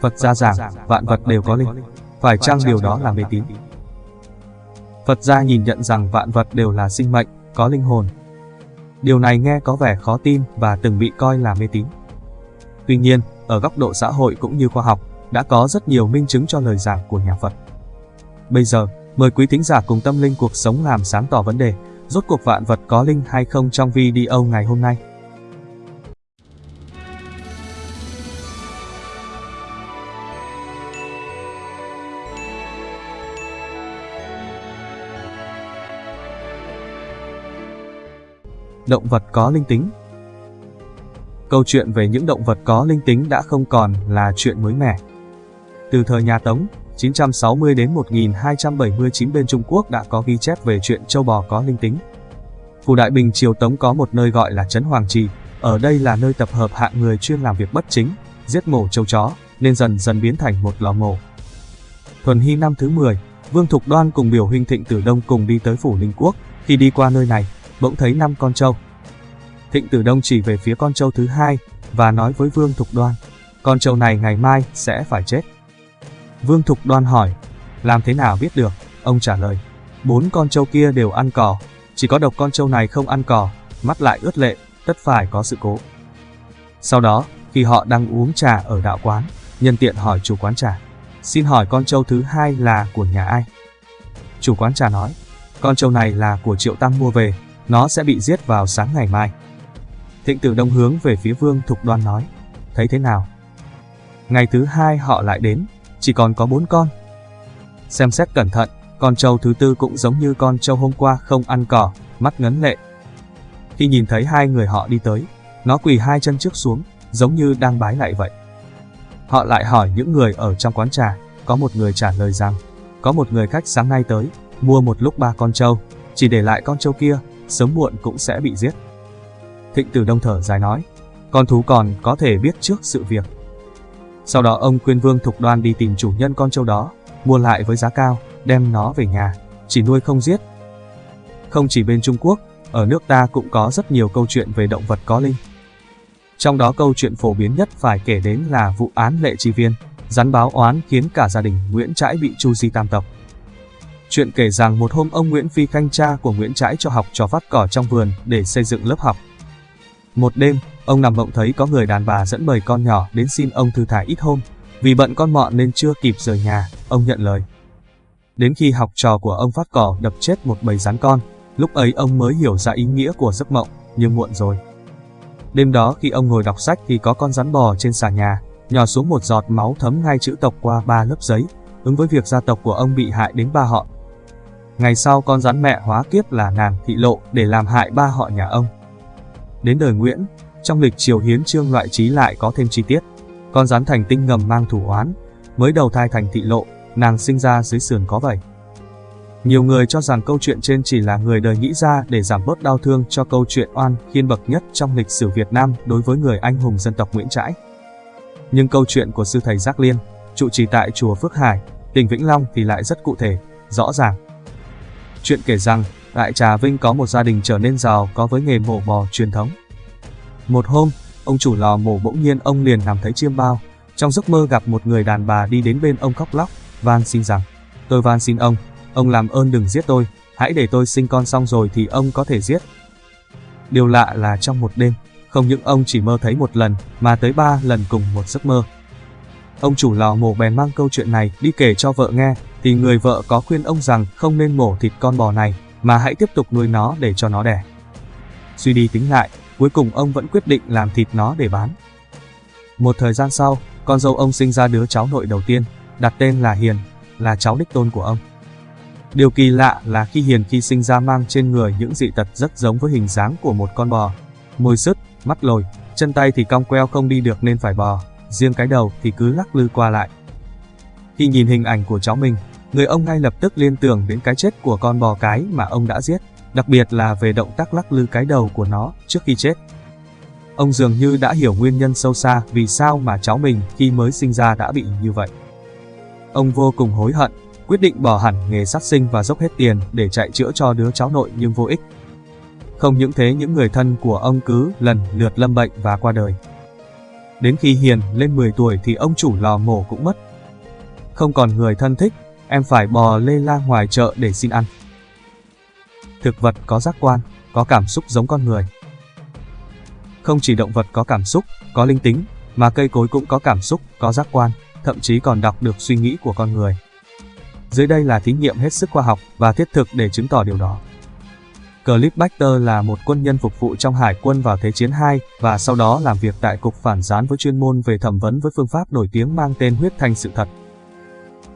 Phật gia giảng, vạn vật đều có linh. Phải chăng điều đó là mê tín? Phật gia nhìn nhận rằng vạn vật đều là sinh mệnh, có linh hồn. Điều này nghe có vẻ khó tin và từng bị coi là mê tín. Tuy nhiên, ở góc độ xã hội cũng như khoa học, đã có rất nhiều minh chứng cho lời giảng của nhà Phật. Bây giờ, mời quý thính giả cùng tâm linh cuộc sống làm sáng tỏ vấn đề, rốt cuộc vạn vật có linh hay không trong video ngày hôm nay. Động vật có linh tính Câu chuyện về những động vật có linh tính đã không còn là chuyện mới mẻ. Từ thời nhà Tống, 960 đến 1279 bên Trung Quốc đã có ghi chép về chuyện châu bò có linh tính. Phủ Đại Bình Triều Tống có một nơi gọi là Trấn Hoàng Trì, ở đây là nơi tập hợp hạng người chuyên làm việc bất chính, giết mổ châu chó, nên dần dần biến thành một lò mổ. Thuần Hy năm thứ 10, Vương Thục Đoan cùng biểu huynh Thịnh Tử Đông cùng đi tới phủ Ninh Quốc, khi đi qua nơi này, bỗng thấy năm con trâu. Thịnh Tử Đông chỉ về phía con trâu thứ hai và nói với Vương Thục Đoan, con trâu này ngày mai sẽ phải chết. Vương Thục Đoan hỏi, làm thế nào biết được? Ông trả lời, bốn con trâu kia đều ăn cỏ, chỉ có độc con trâu này không ăn cỏ, mắt lại ướt lệ, tất phải có sự cố. Sau đó, khi họ đang uống trà ở đạo quán, nhân tiện hỏi chủ quán trà, xin hỏi con trâu thứ hai là của nhà ai? Chủ quán trà nói, con trâu này là của Triệu Tăng mua về, nó sẽ bị giết vào sáng ngày mai. Thịnh tử đông hướng về phía Vương Thục Đoan nói, thấy thế nào? Ngày thứ hai họ lại đến, chỉ còn có bốn con. Xem xét cẩn thận, con trâu thứ tư cũng giống như con trâu hôm qua không ăn cỏ, mắt ngấn lệ. Khi nhìn thấy hai người họ đi tới, nó quỳ hai chân trước xuống, giống như đang bái lại vậy. Họ lại hỏi những người ở trong quán trà, có một người trả lời rằng, có một người khách sáng nay tới, mua một lúc ba con trâu, chỉ để lại con trâu kia, sớm muộn cũng sẽ bị giết. Thịnh Tử Đông thở dài nói, con thú còn có thể biết trước sự việc. Sau đó ông khuyên Vương Thục Đoan đi tìm chủ nhân con trâu đó, mua lại với giá cao, đem nó về nhà, chỉ nuôi không giết. Không chỉ bên Trung Quốc, ở nước ta cũng có rất nhiều câu chuyện về động vật có linh. Trong đó câu chuyện phổ biến nhất phải kể đến là vụ án Lệ Chi Viên, rắn báo oán khiến cả gia đình Nguyễn Trãi bị chu di tam tộc. Chuyện kể rằng một hôm ông Nguyễn Phi Khanh cha của Nguyễn Trãi cho học trò vắt cỏ trong vườn để xây dựng lớp học. Một đêm, ông nằm mộng thấy có người đàn bà dẫn bầy con nhỏ đến xin ông thư thả ít hôm. Vì bận con mọn nên chưa kịp rời nhà, ông nhận lời. Đến khi học trò của ông phát cỏ đập chết một bầy rắn con, lúc ấy ông mới hiểu ra ý nghĩa của giấc mộng, nhưng muộn rồi. Đêm đó khi ông ngồi đọc sách thì có con rắn bò trên xà nhà, nhỏ xuống một giọt máu thấm ngay chữ tộc qua ba lớp giấy, ứng với việc gia tộc của ông bị hại đến ba họ. Ngày sau con rắn mẹ hóa kiếp là nàng thị lộ để làm hại ba họ nhà ông. Đến đời Nguyễn, trong lịch triều hiến trương loại trí lại có thêm chi tiết. Con rắn thành tinh ngầm mang thủ oán, mới đầu thai thành thị lộ, nàng sinh ra dưới sườn có vậy. Nhiều người cho rằng câu chuyện trên chỉ là người đời nghĩ ra để giảm bớt đau thương cho câu chuyện oan khiên bậc nhất trong lịch sử Việt Nam đối với người anh hùng dân tộc Nguyễn Trãi. Nhưng câu chuyện của sư thầy Giác Liên, trụ trì tại chùa Phước Hải, tỉnh Vĩnh Long thì lại rất cụ thể, rõ ràng. Chuyện kể rằng, tại Trà Vinh có một gia đình trở nên giàu có với nghề mổ bò truyền thống. Một hôm, ông chủ lò mổ bỗng nhiên ông liền nằm thấy chiêm bao, trong giấc mơ gặp một người đàn bà đi đến bên ông khóc lóc, van xin rằng, tôi van xin ông, ông làm ơn đừng giết tôi, hãy để tôi sinh con xong rồi thì ông có thể giết. Điều lạ là trong một đêm, không những ông chỉ mơ thấy một lần, mà tới ba lần cùng một giấc mơ. Ông chủ lò mổ bèn mang câu chuyện này đi kể cho vợ nghe, thì người vợ có khuyên ông rằng không nên mổ thịt con bò này, mà hãy tiếp tục nuôi nó để cho nó đẻ. Suy đi tính lại, cuối cùng ông vẫn quyết định làm thịt nó để bán. Một thời gian sau, con dâu ông sinh ra đứa cháu nội đầu tiên, đặt tên là Hiền, là cháu đích tôn của ông. Điều kỳ lạ là khi Hiền khi sinh ra mang trên người những dị tật rất giống với hình dáng của một con bò. Môi sứt, mắt lồi, chân tay thì cong queo không đi được nên phải bò, riêng cái đầu thì cứ lắc lư qua lại. Khi nhìn hình ảnh của cháu mình, người ông ngay lập tức liên tưởng đến cái chết của con bò cái mà ông đã giết, đặc biệt là về động tác lắc lư cái đầu của nó trước khi chết. Ông dường như đã hiểu nguyên nhân sâu xa vì sao mà cháu mình khi mới sinh ra đã bị như vậy. Ông vô cùng hối hận, quyết định bỏ hẳn nghề sát sinh và dốc hết tiền để chạy chữa cho đứa cháu nội nhưng vô ích. Không những thế những người thân của ông cứ lần lượt lâm bệnh và qua đời. Đến khi Hiền lên 10 tuổi thì ông chủ lò mổ cũng mất. Không còn người thân thích, em phải bò lê la ngoài chợ để xin ăn. Thực vật có giác quan, có cảm xúc giống con người. Không chỉ động vật có cảm xúc, có linh tính, mà cây cối cũng có cảm xúc, có giác quan, thậm chí còn đọc được suy nghĩ của con người. Dưới đây là thí nghiệm hết sức khoa học và thiết thực để chứng tỏ điều đó. Clip Baxter là một quân nhân phục vụ trong Hải quân vào Thế chiến II và sau đó làm việc tại Cục Phản gián với chuyên môn về thẩm vấn với phương pháp nổi tiếng mang tên huyết thanh sự thật.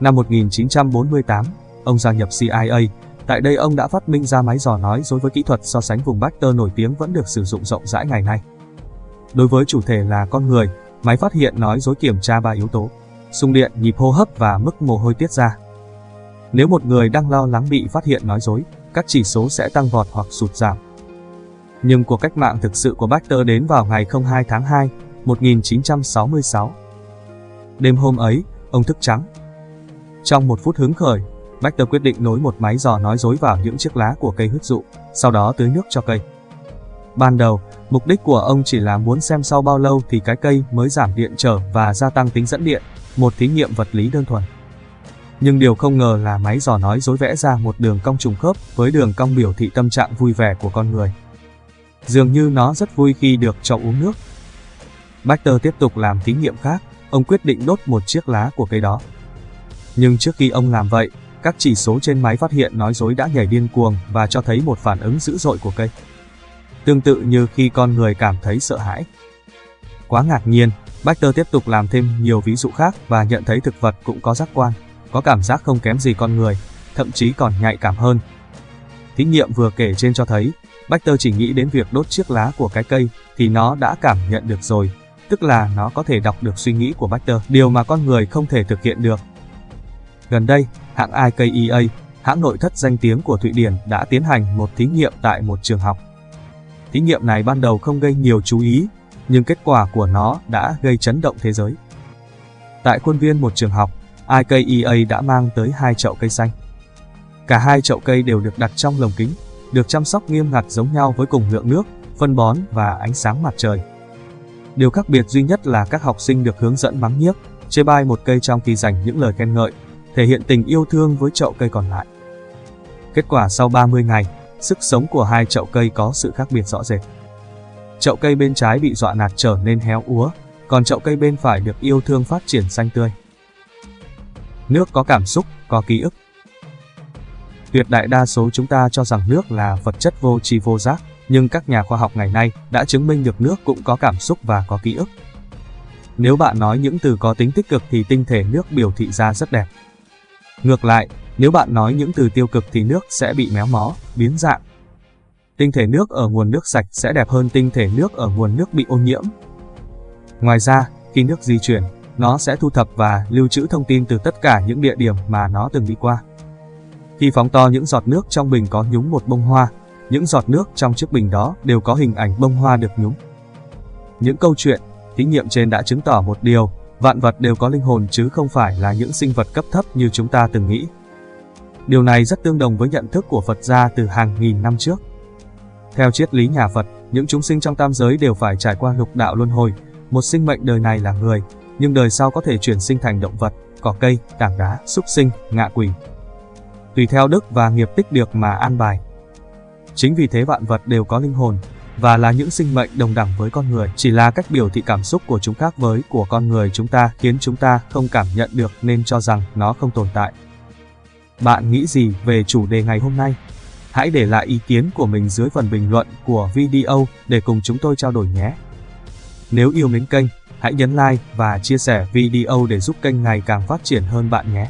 Năm 1948, ông gia nhập CIA. Tại đây ông đã phát minh ra máy dò nói dối với kỹ thuật so sánh vùng Baxter nổi tiếng vẫn được sử dụng rộng rãi ngày nay. Đối với chủ thể là con người, máy phát hiện nói dối kiểm tra ba yếu tố: xung điện, nhịp hô hấp và mức mồ hôi tiết ra. Nếu một người đang lo lắng bị phát hiện nói dối, các chỉ số sẽ tăng vọt hoặc sụt giảm. Nhưng cuộc cách mạng thực sự của Baxter đến vào ngày 02 tháng 2, 1966. Đêm hôm ấy, ông thức trắng. Trong một phút hứng khởi, Baxter quyết định nối một máy dò nói dối vào những chiếc lá của cây huyết dụ, sau đó tưới nước cho cây. Ban đầu, mục đích của ông chỉ là muốn xem sau bao lâu thì cái cây mới giảm điện trở và gia tăng tính dẫn điện, một thí nghiệm vật lý đơn thuần. Nhưng điều không ngờ là máy dò nói dối vẽ ra một đường cong trùng khớp với đường cong biểu thị tâm trạng vui vẻ của con người. Dường như nó rất vui khi được cho uống nước. Baxter tiếp tục làm thí nghiệm khác, ông quyết định đốt một chiếc lá của cây đó. Nhưng trước khi ông làm vậy, các chỉ số trên máy phát hiện nói dối đã nhảy điên cuồng và cho thấy một phản ứng dữ dội của cây. Tương tự như khi con người cảm thấy sợ hãi. Quá ngạc nhiên, Baxter tiếp tục làm thêm nhiều ví dụ khác và nhận thấy thực vật cũng có giác quan có cảm giác không kém gì con người, thậm chí còn nhạy cảm hơn. Thí nghiệm vừa kể trên cho thấy, Baxter chỉ nghĩ đến việc đốt chiếc lá của cái cây thì nó đã cảm nhận được rồi, tức là nó có thể đọc được suy nghĩ của Baxter, điều mà con người không thể thực hiện được. Gần đây, hãng IKEA, hãng nội thất danh tiếng của Thụy Điển đã tiến hành một thí nghiệm tại một trường học. Thí nghiệm này ban đầu không gây nhiều chú ý, nhưng kết quả của nó đã gây chấn động thế giới. Tại khuôn viên một trường học, IKEA đã mang tới hai chậu cây xanh. Cả hai chậu cây đều được đặt trong lồng kính, được chăm sóc nghiêm ngặt giống nhau với cùng lượng nước, phân bón và ánh sáng mặt trời. Điều khác biệt duy nhất là các học sinh được hướng dẫn mắng nhiếc, chê bai một cây trong khi dành những lời khen ngợi, thể hiện tình yêu thương với chậu cây còn lại. Kết quả sau 30 ngày, sức sống của hai chậu cây có sự khác biệt rõ rệt. Chậu cây bên trái bị dọa nạt trở nên héo úa, còn chậu cây bên phải được yêu thương phát triển xanh tươi. Nước có cảm xúc, có ký ức. Tuyệt đại đa số chúng ta cho rằng nước là vật chất vô tri vô giác, nhưng các nhà khoa học ngày nay đã chứng minh được nước cũng có cảm xúc và có ký ức. Nếu bạn nói những từ có tính tích cực thì tinh thể nước biểu thị ra rất đẹp. Ngược lại, nếu bạn nói những từ tiêu cực thì nước sẽ bị méo mó, biến dạng. Tinh thể nước ở nguồn nước sạch sẽ đẹp hơn tinh thể nước ở nguồn nước bị ô nhiễm. Ngoài ra, khi nước di chuyển, nó sẽ thu thập và lưu trữ thông tin từ tất cả những địa điểm mà nó từng đi qua. Khi phóng to những giọt nước trong bình có nhúng một bông hoa, những giọt nước trong chiếc bình đó đều có hình ảnh bông hoa được nhúng. Những câu chuyện, thí nghiệm trên đã chứng tỏ một điều, vạn vật đều có linh hồn chứ không phải là những sinh vật cấp thấp như chúng ta từng nghĩ. Điều này rất tương đồng với nhận thức của Phật gia từ hàng nghìn năm trước. Theo triết lý nhà Phật, những chúng sinh trong tam giới đều phải trải qua lục đạo luân hồi, một sinh mệnh đời này là người, nhưng đời sau có thể chuyển sinh thành động vật, cỏ cây, tảng đá, súc sinh, ngạ quỷ. Tùy theo đức và nghiệp tích được mà an bài. Chính vì thế vạn vật đều có linh hồn, và là những sinh mệnh đồng đẳng với con người, chỉ là cách biểu thị cảm xúc của chúng khác với của con người chúng ta khiến chúng ta không cảm nhận được nên cho rằng nó không tồn tại. Bạn nghĩ gì về chủ đề ngày hôm nay? Hãy để lại ý kiến của mình dưới phần bình luận của video để cùng chúng tôi trao đổi nhé. Nếu yêu mến kênh, Hãy nhấn like và chia sẻ video để giúp kênh ngày càng phát triển hơn bạn nhé.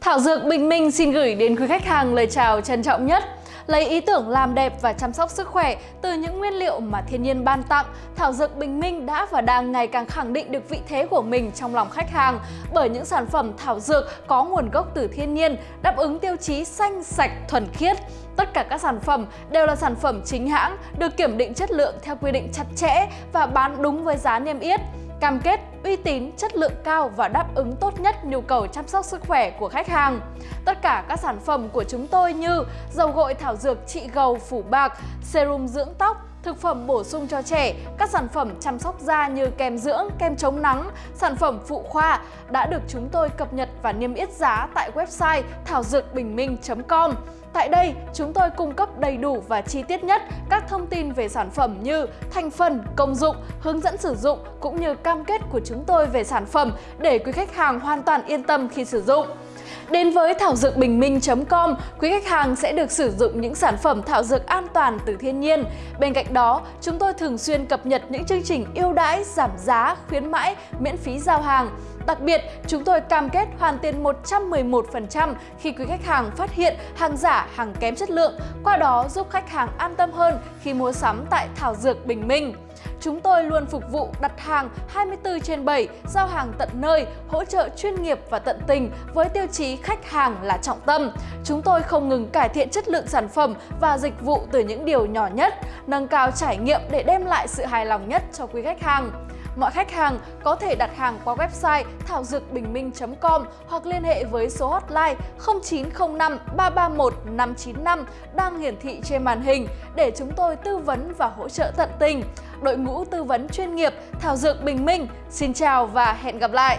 Thảo Dược Bình Minh xin gửi đến quý khách hàng lời chào trân trọng nhất. Lấy ý tưởng làm đẹp và chăm sóc sức khỏe từ những nguyên liệu mà thiên nhiên ban tặng, Thảo Dược Bình Minh đã và đang ngày càng khẳng định được vị thế của mình trong lòng khách hàng bởi những sản phẩm thảo dược có nguồn gốc từ thiên nhiên, đáp ứng tiêu chí xanh, sạch, thuần khiết. Tất cả các sản phẩm đều là sản phẩm chính hãng, được kiểm định chất lượng theo quy định chặt chẽ và bán đúng với giá niêm yết cam kết uy tín, chất lượng cao và đáp ứng tốt nhất nhu cầu chăm sóc sức khỏe của khách hàng. Tất cả các sản phẩm của chúng tôi như dầu gội thảo dược trị gầu phủ bạc, serum dưỡng tóc, thực phẩm bổ sung cho trẻ, các sản phẩm chăm sóc da như kem dưỡng, kem chống nắng, sản phẩm phụ khoa đã được chúng tôi cập nhật và niêm yết giá tại website thảo dược bình minh.com. Tại đây, chúng tôi cung cấp đầy đủ và chi tiết nhất các thông tin về sản phẩm như thành phần, công dụng, hướng dẫn sử dụng cũng như cam kết của chúng tôi về sản phẩm để quý khách hàng hoàn toàn yên tâm khi sử dụng. Đến với thảo dược bình minh.com, quý khách hàng sẽ được sử dụng những sản phẩm thảo dược an toàn từ thiên nhiên. Bên cạnh đó, chúng tôi thường xuyên cập nhật những chương trình ưu đãi, giảm giá, khuyến mãi, miễn phí giao hàng. Đặc biệt, chúng tôi cam kết hoàn tiền 111% khi quý khách hàng phát hiện hàng giả, hàng kém chất lượng, qua đó giúp khách hàng an tâm hơn khi mua sắm tại Thảo Dược Bình Minh. Chúng tôi luôn phục vụ đặt hàng 24 trên 7, giao hàng tận nơi, hỗ trợ chuyên nghiệp và tận tình với tiêu chí khách hàng là trọng tâm. Chúng tôi không ngừng cải thiện chất lượng sản phẩm và dịch vụ từ những điều nhỏ nhất, nâng cao trải nghiệm để đem lại sự hài lòng nhất cho quý khách hàng. Mọi khách hàng có thể đặt hàng qua website thảo dược bình minh.com hoặc liên hệ với số hotline 0905 331 595 đang hiển thị trên màn hình để chúng tôi tư vấn và hỗ trợ tận tình. Đội ngũ tư vấn chuyên nghiệp Thảo Dược Bình Minh, xin chào và hẹn gặp lại!